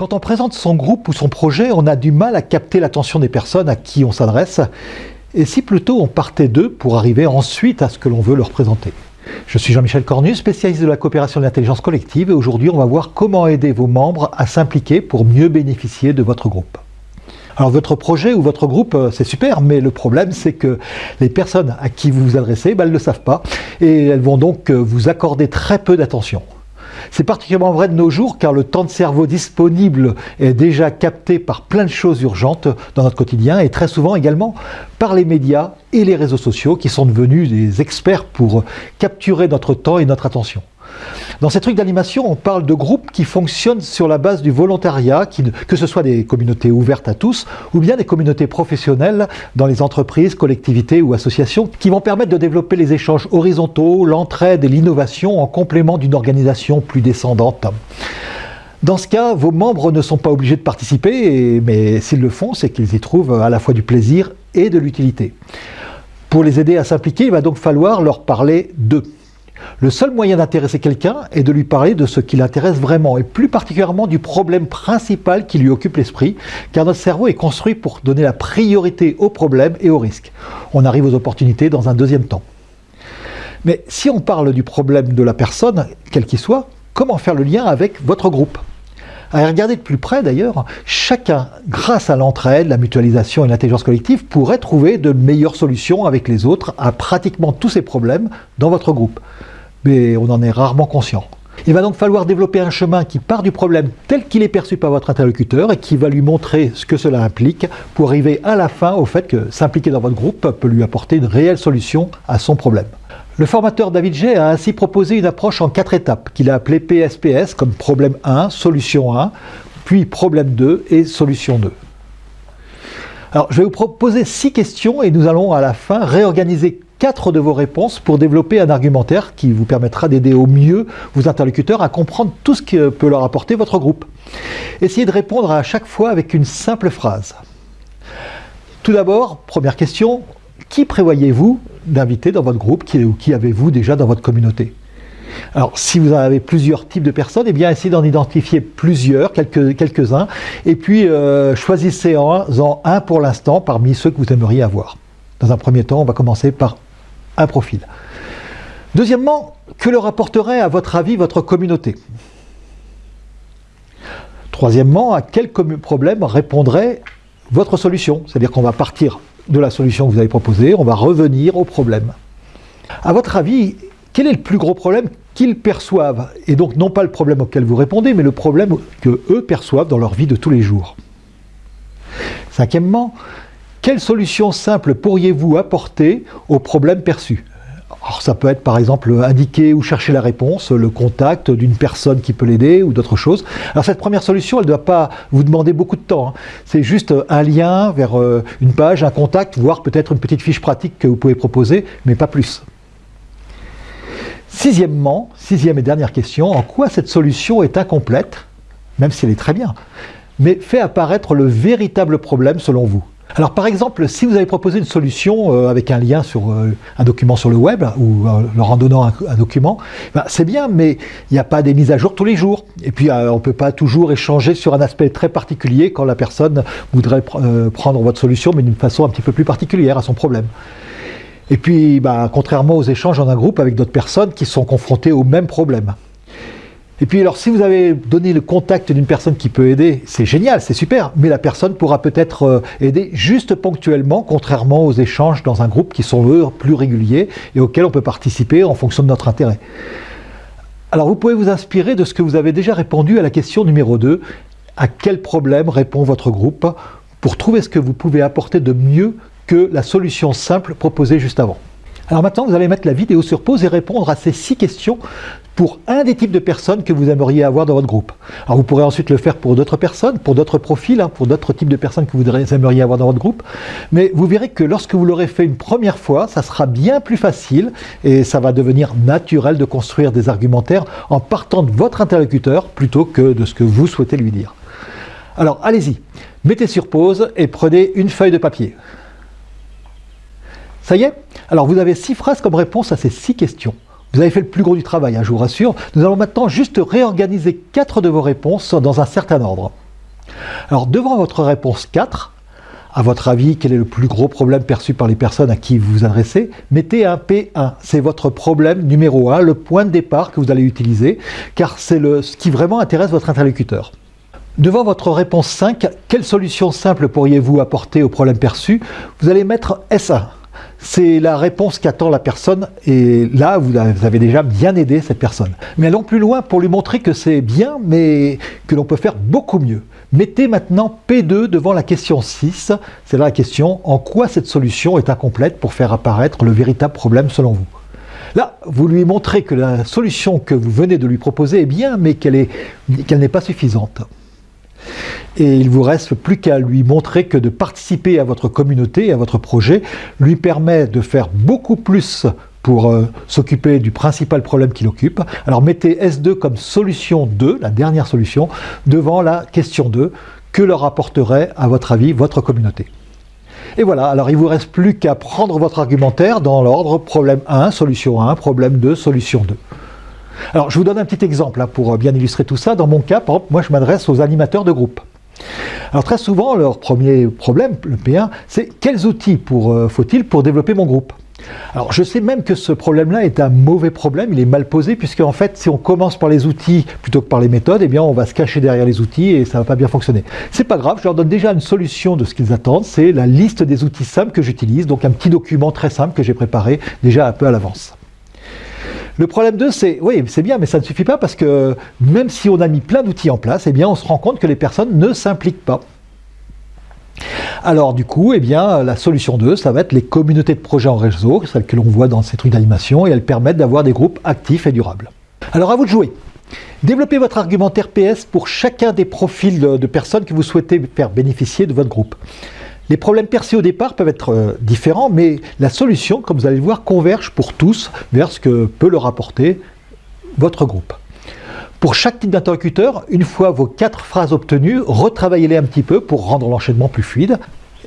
Quand on présente son groupe ou son projet, on a du mal à capter l'attention des personnes à qui on s'adresse. Et si plutôt on partait d'eux pour arriver ensuite à ce que l'on veut leur présenter Je suis Jean-Michel Cornu, spécialiste de la coopération de l'intelligence collective et aujourd'hui on va voir comment aider vos membres à s'impliquer pour mieux bénéficier de votre groupe. Alors votre projet ou votre groupe, euh, c'est super, mais le problème c'est que les personnes à qui vous vous adressez, ben, elles ne le savent pas et elles vont donc euh, vous accorder très peu d'attention. C'est particulièrement vrai de nos jours car le temps de cerveau disponible est déjà capté par plein de choses urgentes dans notre quotidien et très souvent également par les médias et les réseaux sociaux qui sont devenus des experts pour capturer notre temps et notre attention. Dans ces trucs d'animation, on parle de groupes qui fonctionnent sur la base du volontariat, que ce soit des communautés ouvertes à tous, ou bien des communautés professionnelles dans les entreprises, collectivités ou associations, qui vont permettre de développer les échanges horizontaux, l'entraide et l'innovation en complément d'une organisation plus descendante. Dans ce cas, vos membres ne sont pas obligés de participer, mais s'ils le font, c'est qu'ils y trouvent à la fois du plaisir et de l'utilité. Pour les aider à s'impliquer, il va donc falloir leur parler d'eux. Le seul moyen d'intéresser quelqu'un est de lui parler de ce qui l'intéresse vraiment, et plus particulièrement du problème principal qui lui occupe l'esprit, car notre cerveau est construit pour donner la priorité aux problèmes et aux risques. On arrive aux opportunités dans un deuxième temps. Mais si on parle du problème de la personne, quel qu'il soit, comment faire le lien avec votre groupe? À regarder de plus près d'ailleurs, chacun, grâce à l'entraide, la mutualisation et l'intelligence collective, pourrait trouver de meilleures solutions avec les autres à pratiquement tous ces problèmes dans votre groupe. Mais on en est rarement conscient. Il va donc falloir développer un chemin qui part du problème tel qu'il est perçu par votre interlocuteur et qui va lui montrer ce que cela implique pour arriver à la fin au fait que s'impliquer dans votre groupe peut lui apporter une réelle solution à son problème. Le formateur David G a ainsi proposé une approche en quatre étapes qu'il a appelée PSPS comme problème 1, solution 1, puis problème 2 et solution 2. Alors je vais vous proposer six questions et nous allons à la fin réorganiser quatre de vos réponses pour développer un argumentaire qui vous permettra d'aider au mieux vos interlocuteurs à comprendre tout ce que peut leur apporter votre groupe. Essayez de répondre à chaque fois avec une simple phrase. Tout d'abord, première question, qui prévoyez-vous d'inviter dans votre groupe qui, ou qui avez-vous déjà dans votre communauté? Alors, si vous avez plusieurs types de personnes, eh bien, essayez d'en identifier plusieurs, quelques-uns, et puis euh, choisissez-en un pour l'instant parmi ceux que vous aimeriez avoir. Dans un premier temps, on va commencer par un profil. Deuxièmement, que leur apporterait à votre avis votre communauté? Troisièmement, à quel problème répondrait votre solution? C'est-à-dire qu'on va partir de la solution que vous avez proposée, on va revenir au problème. À votre avis, quel est le plus gros problème qu'ils perçoivent? Et donc non pas le problème auquel vous répondez, mais le problème que eux perçoivent dans leur vie de tous les jours. Cinquièmement, quelle solution simple pourriez-vous apporter au problème perçu alors ça peut être par exemple indiquer ou chercher la réponse, le contact d'une personne qui peut l'aider ou d'autres choses. Alors cette première solution, elle ne doit pas vous demander beaucoup de temps. Hein. C'est juste un lien vers euh, une page, un contact, voire peut-être une petite fiche pratique que vous pouvez proposer, mais pas plus. Sixièmement, sixième et dernière question, en quoi cette solution est incomplète, même si elle est très bien, mais fait apparaître le véritable problème selon vous? Alors par exemple, si vous avez proposé une solution euh, avec un lien sur euh, un document sur le web, ou euh, leur en donnant un, document, ben, c'est bien, mais il n'y a pas des mises à jour tous les jours. Et puis on ne peut pas toujours échanger sur un aspect très particulier quand la personne voudrait prendre votre solution, mais d'une façon un petit peu plus particulière à son problème. Et puis, ben, contrairement aux échanges en un groupe avec d'autres personnes qui sont confrontées au même problème. Et puis alors si vous avez donné le contact d'une personne qui peut aider, c'est génial, c'est super, mais la personne pourra peut-être euh, aider juste ponctuellement, contrairement aux échanges dans un groupe qui sont plus réguliers et auxquels on peut participer en fonction de notre intérêt. Alors vous pouvez vous inspirer de ce que vous avez déjà répondu à la question numéro 2, à quel problème répond votre groupe pour trouver ce que vous pouvez apporter de mieux que la solution simple proposée juste avant? Alors maintenant, vous allez mettre la vidéo sur pause et répondre à ces six questions pour un des types de personnes que vous aimeriez avoir dans votre groupe. Alors vous pourrez ensuite le faire pour d'autres personnes, pour d'autres profils, hein, pour d'autres types de personnes que vous aimeriez avoir dans votre groupe. Mais vous verrez que lorsque vous l'aurez fait une première fois, ça sera bien plus facile et ça va devenir naturel de construire des argumentaires en partant de votre interlocuteur plutôt que de ce que vous souhaitez lui dire. Alors allez-y, mettez sur pause et prenez une feuille de papier. Ça y est? Alors vous avez six phrases comme réponse à ces six questions. Vous avez fait le plus gros du travail, hein, je vous rassure. Nous allons maintenant juste réorganiser quatre de vos réponses dans un certain ordre. Alors devant votre réponse 4, à votre avis, quel est le plus gros problème perçu par les personnes à qui vous vous adressez? Mettez un P1. C'est votre problème numéro 1, le point de départ que vous allez utiliser, car c'est ce qui vraiment intéresse votre interlocuteur. Devant votre réponse 5, quelle solution simple pourriez-vous apporter au problème perçu? Vous allez mettre S1. C'est la réponse qu'attend la personne et là, vous avez déjà bien aidé cette personne. Mais allons plus loin pour lui montrer que c'est bien, mais que l'on peut faire beaucoup mieux. Mettez maintenant P2 devant la question 6, c'est là la question « En quoi cette solution est incomplète pour faire apparaître le véritable problème selon vous ?» Là, vous lui montrez que la solution que vous venez de lui proposer est bien, mais qu'elle n'est pas suffisante et il vous reste plus qu'à lui montrer que de participer à votre communauté, à votre projet, lui permet de faire beaucoup plus pour euh, s'occuper du principal problème qu'il occupe. Alors mettez S2 comme solution 2, la dernière solution, devant la question 2, que leur apporterait, à votre avis, votre communauté. Et voilà, alors il vous reste plus qu'à prendre votre argumentaire dans l'ordre problème 1, solution 1, problème 2, solution 2. Alors je vous donne un petit exemple hein, pour bien illustrer tout ça. Dans mon cas, par exemple, moi je m'adresse aux animateurs de groupe. Alors très souvent, leur premier problème, le P1, c'est quels outils euh, faut-il pour développer mon groupe? Alors je sais même que ce problème-là est un mauvais problème, il est mal posé, puisque en fait si on commence par les outils plutôt que par les méthodes, eh bien on va se cacher derrière les outils et ça ne va pas bien fonctionner. C'est pas grave, je leur donne déjà une solution de ce qu'ils attendent, c'est la liste des outils simples que j'utilise, donc un petit document très simple que j'ai préparé déjà un peu à l'avance. Le problème 2, c'est, oui, c'est bien, mais ça ne suffit pas parce que même si on a mis plein d'outils en place, eh bien, on se rend compte que les personnes ne s'impliquent pas. Alors du coup, eh bien, la solution 2, ça va être les communautés de projets en réseau, celles que l'on voit dans ces trucs d'animation, et elles permettent d'avoir des groupes actifs et durables. Alors à vous de jouer Développez votre argumentaire PS pour chacun des profils de personnes que vous souhaitez faire bénéficier de votre groupe. Les problèmes perçus au départ peuvent être euh, différents, mais la solution, comme vous allez le voir, converge pour tous vers ce que peut leur apporter votre groupe. Pour chaque type d'interlocuteur, une fois vos quatre phrases obtenues, retravaillez-les un petit peu pour rendre l'enchaînement plus fluide.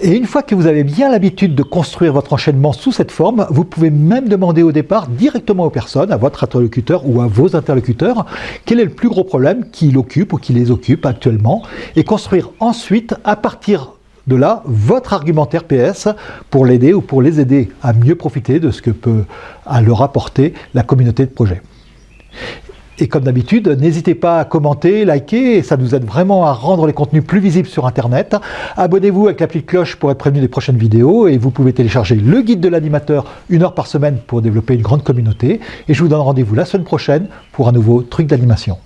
Et une fois que vous avez bien l'habitude de construire votre enchaînement sous cette forme, vous pouvez même demander au départ directement aux personnes, à votre interlocuteur ou à vos interlocuteurs, quel est le plus gros problème qui l'occupe ou qui les occupe actuellement, et construire ensuite, à partir de là votre argumentaire PS pour l'aider ou pour les aider à mieux profiter de ce que peut leur apporter la communauté de projet. Et comme d'habitude, n'hésitez pas à commenter, liker, ça nous aide vraiment à rendre les contenus plus visibles sur Internet. Abonnez-vous avec l'appli cloche pour être prévenu des prochaines vidéos et vous pouvez télécharger le guide de l'animateur une heure par semaine pour développer une grande communauté. Et je vous donne rendez-vous la semaine prochaine pour un nouveau truc d'animation.